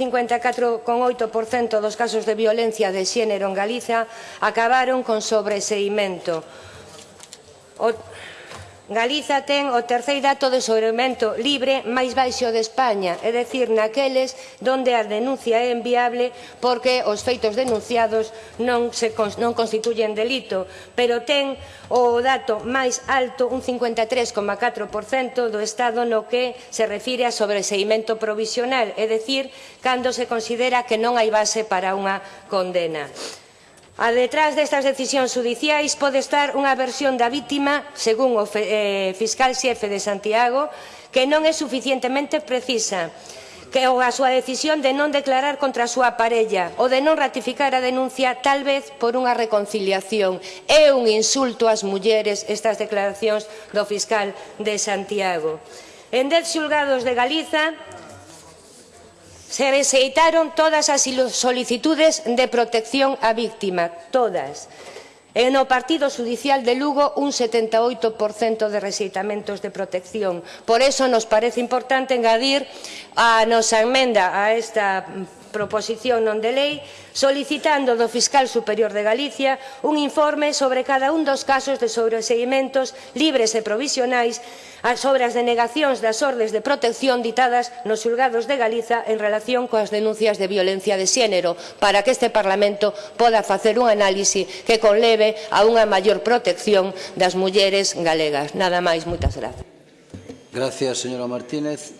54,8% dos casos de violencia de xénero en Galiza acabaron con sobreseimento. O Galiza ten o terceiro dato de sobreaumento libre máis baixo de España, é dicir, naqueles onde a denuncia é enviable porque os feitos denunciados non, se, non constituyen delito, pero ten o dato máis alto, un 53,4% do Estado no que se refire a sobreseimento provisional, é dicir, cando se considera que non hai base para unha condena. A detrás destas decisións judiciais pode estar unha versión da vítima, según o eh, fiscal xefe de Santiago, que non é suficientemente precisa que a súa decisión de non declarar contra a súa parella ou de non ratificar a denuncia tal vez por unha reconciliación. É un insulto ás mulleres estas declaracións do fiscal de Santiago. En dez xulgados de Galiza, Se rexeitaron todas as solicitudes de protección á víctima, todas. E no Partido Judicial de Lugo un 78% de rexeitamentos de protección. Por eso nos parece importante engadir a nosa enmenda a esta proposición non de lei solicitando do Fiscal Superior de Galicia un informe sobre cada un dos casos de sobreseguimentos libres e provisionais sobre as denegacións das ordes de protección ditadas nos xulgados de Galiza en relación coas denuncias de violencia de xénero para que este Parlamento poda facer un análise que conleve a unha maior protección das mulleres galegas. Nada máis, moitas grazas. Gracias, señora Martínez.